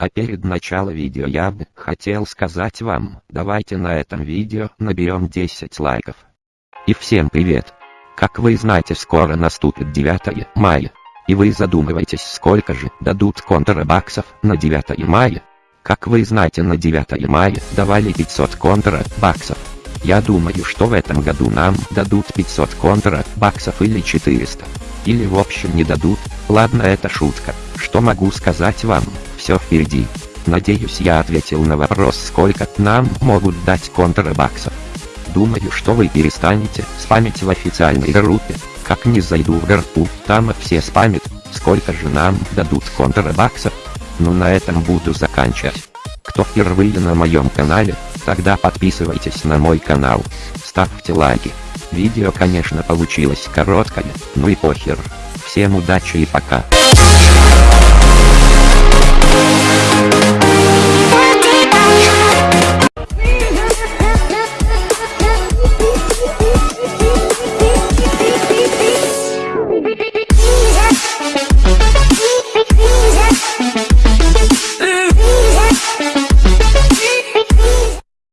А перед началом видео я бы хотел сказать вам, давайте на этом видео наберем 10 лайков. И всем привет! Как вы знаете скоро наступит 9 мая. И вы задумываетесь сколько же дадут контрабаксов на 9 мая. Как вы знаете на 9 мая давали 500 контрабаксов. Я думаю что в этом году нам дадут 500 контрабаксов или 400. Или в общем не дадут, ладно это шутка, что могу сказать вам, все впереди. Надеюсь я ответил на вопрос сколько нам могут дать контрабаксов. Думаю что вы перестанете спамить в официальной группе, как не зайду в группу, там все спамят, сколько же нам дадут контрабаксов. Ну на этом буду заканчивать. Кто впервые на моем канале, тогда подписывайтесь на мой канал, ставьте лайки. Видео конечно получилось короткое, ну и похер. Всем удачи и пока.